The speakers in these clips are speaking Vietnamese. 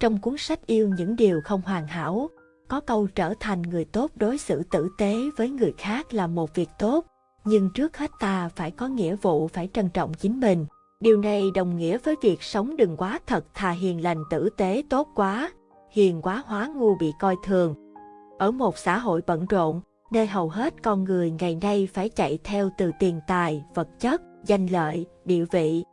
Trong cuốn sách Yêu những điều không hoàn hảo, có câu trở thành người tốt đối xử tử tế với người khác là một việc tốt, nhưng trước hết ta phải có nghĩa vụ phải trân trọng chính mình. Điều này đồng nghĩa với việc sống đừng quá thật thà hiền lành tử tế tốt quá, hiền quá hóa ngu bị coi thường. Ở một xã hội bận rộn, nơi hầu hết con người ngày nay phải chạy theo từ tiền tài, vật chất, danh lợi, địa vị.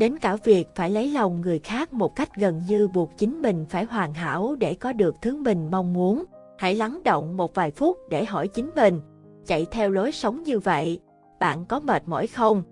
Đến cả việc phải lấy lòng người khác một cách gần như buộc chính mình phải hoàn hảo để có được thứ mình mong muốn. Hãy lắng động một vài phút để hỏi chính mình, chạy theo lối sống như vậy, bạn có mệt mỏi không?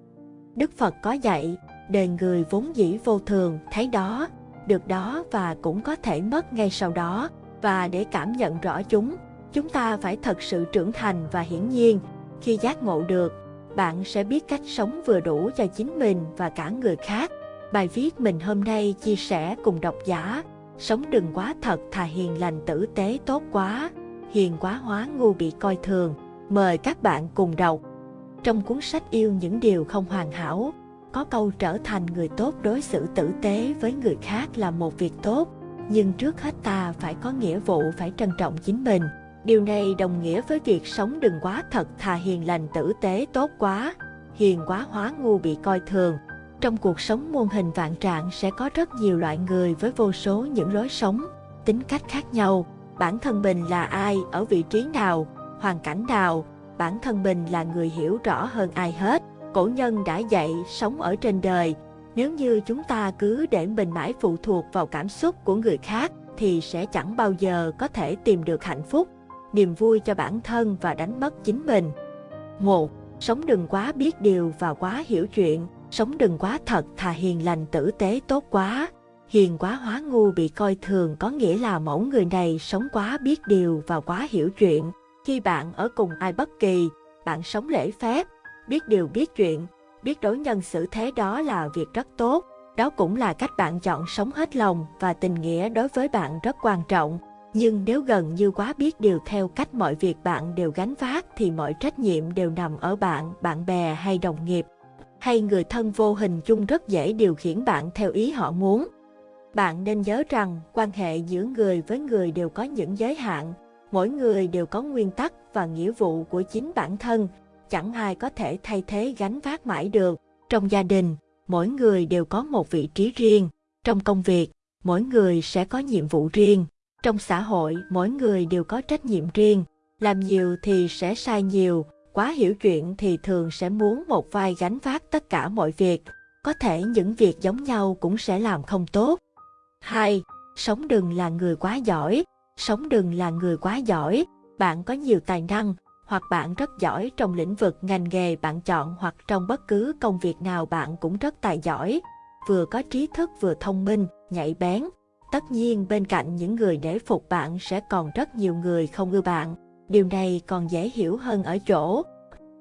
Đức Phật có dạy, đời người vốn dĩ vô thường, thấy đó, được đó và cũng có thể mất ngay sau đó. Và để cảm nhận rõ chúng, chúng ta phải thật sự trưởng thành và hiển nhiên, khi giác ngộ được, bạn sẽ biết cách sống vừa đủ cho chính mình và cả người khác. Bài viết mình hôm nay chia sẻ cùng độc giả, sống đừng quá thật thà hiền lành tử tế tốt quá, hiền quá hóa ngu bị coi thường. Mời các bạn cùng đọc. Trong cuốn sách Yêu những điều không hoàn hảo, có câu trở thành người tốt đối xử tử tế với người khác là một việc tốt, nhưng trước hết ta phải có nghĩa vụ phải trân trọng chính mình. Điều này đồng nghĩa với việc sống đừng quá thật thà hiền lành tử tế tốt quá, hiền quá hóa ngu bị coi thường. Trong cuộc sống muôn hình vạn trạng sẽ có rất nhiều loại người với vô số những lối sống, tính cách khác nhau. Bản thân mình là ai, ở vị trí nào, hoàn cảnh nào, bản thân mình là người hiểu rõ hơn ai hết. Cổ nhân đã dạy sống ở trên đời, nếu như chúng ta cứ để mình mãi phụ thuộc vào cảm xúc của người khác thì sẽ chẳng bao giờ có thể tìm được hạnh phúc, niềm vui cho bản thân và đánh mất chính mình. 1. Sống đừng quá biết điều và quá hiểu chuyện, sống đừng quá thật thà hiền lành tử tế tốt quá. Hiền quá hóa ngu bị coi thường có nghĩa là mẫu người này sống quá biết điều và quá hiểu chuyện. Khi bạn ở cùng ai bất kỳ, bạn sống lễ phép, biết điều biết chuyện, biết đối nhân xử thế đó là việc rất tốt. Đó cũng là cách bạn chọn sống hết lòng và tình nghĩa đối với bạn rất quan trọng. Nhưng nếu gần như quá biết điều theo cách mọi việc bạn đều gánh vác thì mọi trách nhiệm đều nằm ở bạn, bạn bè hay đồng nghiệp. Hay người thân vô hình chung rất dễ điều khiển bạn theo ý họ muốn. Bạn nên nhớ rằng quan hệ giữa người với người đều có những giới hạn. Mỗi người đều có nguyên tắc và nghĩa vụ của chính bản thân. Chẳng ai có thể thay thế gánh vác mãi được. Trong gia đình, mỗi người đều có một vị trí riêng. Trong công việc, mỗi người sẽ có nhiệm vụ riêng. Trong xã hội, mỗi người đều có trách nhiệm riêng. Làm nhiều thì sẽ sai nhiều, quá hiểu chuyện thì thường sẽ muốn một vai gánh vác tất cả mọi việc. Có thể những việc giống nhau cũng sẽ làm không tốt. hai Sống đừng là người quá giỏi. Sống đừng là người quá giỏi. Bạn có nhiều tài năng, hoặc bạn rất giỏi trong lĩnh vực ngành nghề bạn chọn hoặc trong bất cứ công việc nào bạn cũng rất tài giỏi. Vừa có trí thức vừa thông minh, nhạy bén, Tất nhiên bên cạnh những người để phục bạn sẽ còn rất nhiều người không ưa bạn. Điều này còn dễ hiểu hơn ở chỗ.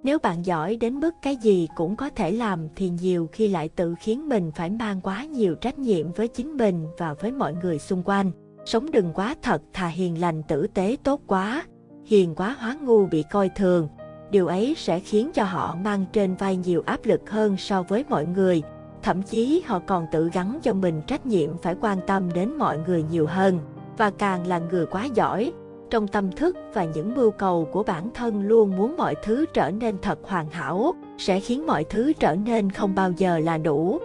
Nếu bạn giỏi đến mức cái gì cũng có thể làm thì nhiều khi lại tự khiến mình phải mang quá nhiều trách nhiệm với chính mình và với mọi người xung quanh. Sống đừng quá thật thà hiền lành tử tế tốt quá, hiền quá hóa ngu bị coi thường. Điều ấy sẽ khiến cho họ mang trên vai nhiều áp lực hơn so với mọi người, Thậm chí họ còn tự gắn cho mình trách nhiệm phải quan tâm đến mọi người nhiều hơn và càng là người quá giỏi. Trong tâm thức và những mưu cầu của bản thân luôn muốn mọi thứ trở nên thật hoàn hảo, sẽ khiến mọi thứ trở nên không bao giờ là đủ.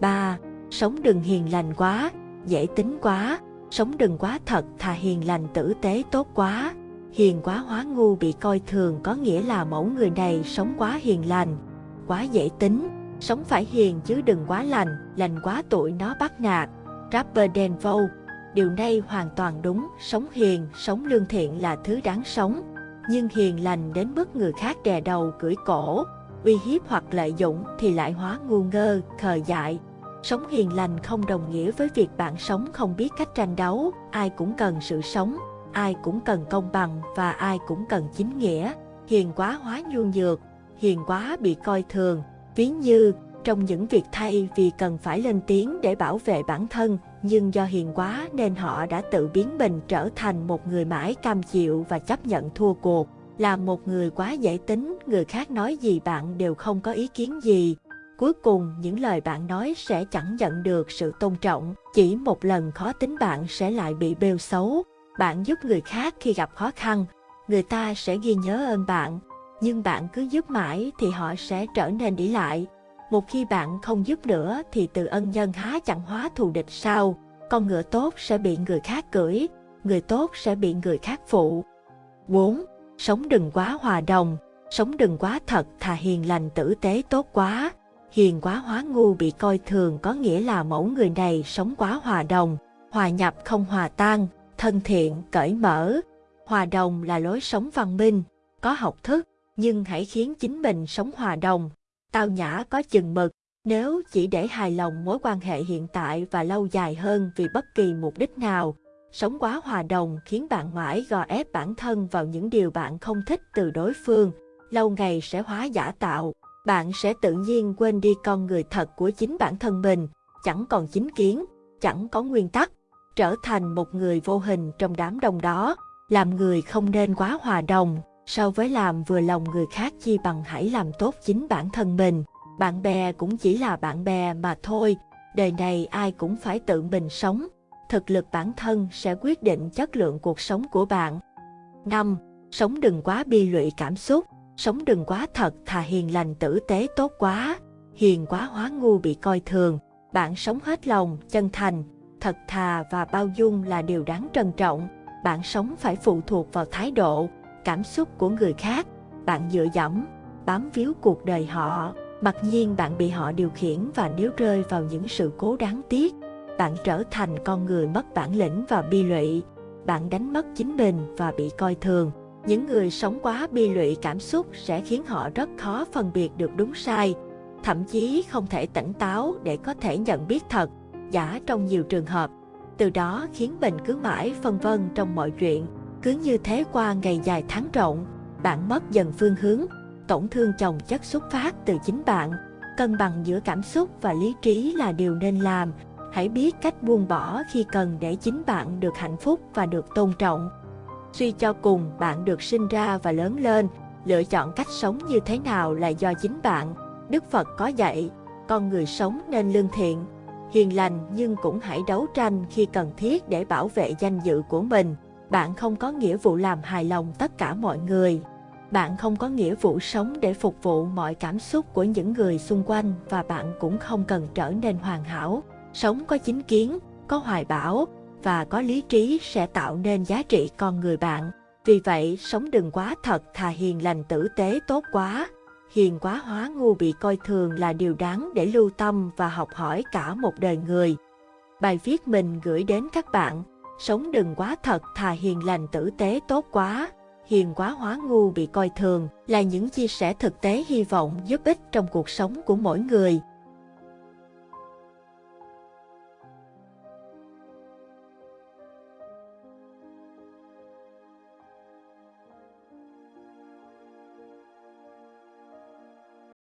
3. Sống đừng hiền lành quá, dễ tính quá, sống đừng quá thật thà hiền lành tử tế tốt quá. Hiền quá hóa ngu bị coi thường có nghĩa là mẫu người này sống quá hiền lành, quá dễ tính, Sống phải hiền chứ đừng quá lành, lành quá tuổi nó bắt nạt. Rapper Dan Vâu Điều này hoàn toàn đúng, sống hiền, sống lương thiện là thứ đáng sống. Nhưng hiền lành đến mức người khác đè đầu cưỡi cổ, uy hiếp hoặc lợi dụng thì lại hóa ngu ngơ, khờ dại. Sống hiền lành không đồng nghĩa với việc bạn sống không biết cách tranh đấu, ai cũng cần sự sống, ai cũng cần công bằng và ai cũng cần chính nghĩa. Hiền quá hóa nhu nhược, hiền quá bị coi thường, Ví như, trong những việc thay vì cần phải lên tiếng để bảo vệ bản thân, nhưng do hiền quá nên họ đã tự biến mình trở thành một người mãi cam chịu và chấp nhận thua cuộc. Là một người quá dễ tính, người khác nói gì bạn đều không có ý kiến gì. cuối cùng những lời bạn nói sẽ chẳng nhận được sự tôn trọng. Chỉ một lần khó tính bạn sẽ lại bị bêu xấu. Bạn giúp người khác khi gặp khó khăn, người ta sẽ ghi nhớ ơn bạn. Nhưng bạn cứ giúp mãi thì họ sẽ trở nên ỷ lại. Một khi bạn không giúp nữa thì từ ân nhân há chẳng hóa thù địch sao? Con ngựa tốt sẽ bị người khác cưỡi, người tốt sẽ bị người khác phụ. 4. Sống đừng quá hòa đồng, sống đừng quá thật thà hiền lành tử tế tốt quá. Hiền quá hóa ngu bị coi thường có nghĩa là mẫu người này sống quá hòa đồng, hòa nhập không hòa tan, thân thiện, cởi mở. Hòa đồng là lối sống văn minh, có học thức, nhưng hãy khiến chính mình sống hòa đồng, tao nhã có chừng mực. Nếu chỉ để hài lòng mối quan hệ hiện tại và lâu dài hơn vì bất kỳ mục đích nào, sống quá hòa đồng khiến bạn mãi gò ép bản thân vào những điều bạn không thích từ đối phương, lâu ngày sẽ hóa giả tạo. Bạn sẽ tự nhiên quên đi con người thật của chính bản thân mình, chẳng còn chính kiến, chẳng có nguyên tắc, trở thành một người vô hình trong đám đông đó. Làm người không nên quá hòa đồng, so với làm vừa lòng người khác chi bằng hãy làm tốt chính bản thân mình. Bạn bè cũng chỉ là bạn bè mà thôi, đời này ai cũng phải tự mình sống. Thực lực bản thân sẽ quyết định chất lượng cuộc sống của bạn. 5. Sống đừng quá bi lụy cảm xúc, sống đừng quá thật thà hiền lành tử tế tốt quá, hiền quá hóa ngu bị coi thường. Bạn sống hết lòng, chân thành, thật thà và bao dung là điều đáng trân trọng. Bạn sống phải phụ thuộc vào thái độ, cảm xúc của người khác. Bạn dựa dẫm, bám víu cuộc đời họ. Mặc nhiên bạn bị họ điều khiển và nếu rơi vào những sự cố đáng tiếc, bạn trở thành con người mất bản lĩnh và bi lụy. Bạn đánh mất chính mình và bị coi thường. Những người sống quá bi lụy cảm xúc sẽ khiến họ rất khó phân biệt được đúng sai, thậm chí không thể tỉnh táo để có thể nhận biết thật, giả trong nhiều trường hợp. Từ đó khiến mình cứ mãi phân vân trong mọi chuyện, cứ như thế qua ngày dài tháng rộng, bạn mất dần phương hướng, tổn thương chồng chất xuất phát từ chính bạn. Cân bằng giữa cảm xúc và lý trí là điều nên làm. Hãy biết cách buông bỏ khi cần để chính bạn được hạnh phúc và được tôn trọng. Suy cho cùng, bạn được sinh ra và lớn lên, lựa chọn cách sống như thế nào là do chính bạn. Đức Phật có dạy, con người sống nên lương thiện, hiền lành nhưng cũng hãy đấu tranh khi cần thiết để bảo vệ danh dự của mình. Bạn không có nghĩa vụ làm hài lòng tất cả mọi người. Bạn không có nghĩa vụ sống để phục vụ mọi cảm xúc của những người xung quanh và bạn cũng không cần trở nên hoàn hảo. Sống có chính kiến, có hoài bão, và có lý trí sẽ tạo nên giá trị con người bạn. Vì vậy, sống đừng quá thật thà hiền lành tử tế tốt quá. Hiền quá hóa ngu bị coi thường là điều đáng để lưu tâm và học hỏi cả một đời người. Bài viết mình gửi đến các bạn, sống đừng quá thật, thà hiền lành tử tế tốt quá. Hiền quá hóa ngu bị coi thường là những chia sẻ thực tế hy vọng giúp ích trong cuộc sống của mỗi người.